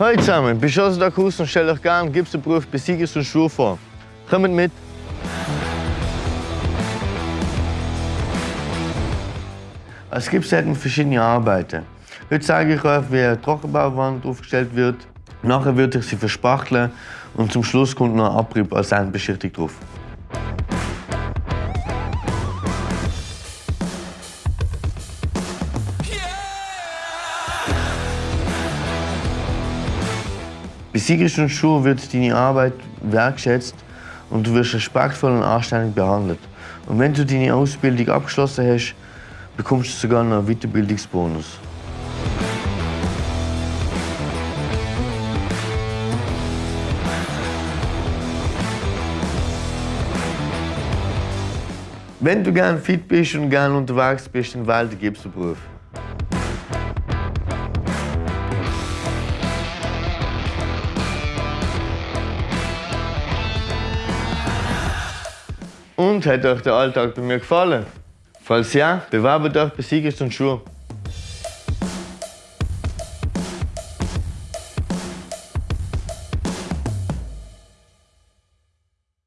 Hallo zusammen, aus der Kurs und stell euch gerne Gipsberuf Besieges und Schuhe vor. Kommt mit! Als Gips hat man verschiedene Arbeiten. Heute zeige ich euch, wie eine Trockenbauwand aufgestellt wird. Nachher wird ich sie verspachteln und zum Schluss kommt noch ein Abrieb als Endbeschichtung drauf. Bei Sigrid und Schuhe wird deine Arbeit wertschätzt und du wirst respektvoll und anständig behandelt. Und wenn du deine Ausbildung abgeschlossen hast, bekommst du sogar einen Weiterbildungsbonus. Wenn du gern fit bist und gern unterwegs bist, dann wähl den Gipserberuf. Und hat euch der Alltag bei mir gefallen? Falls ja, bewerbt euch bei Siegest und Schuhe.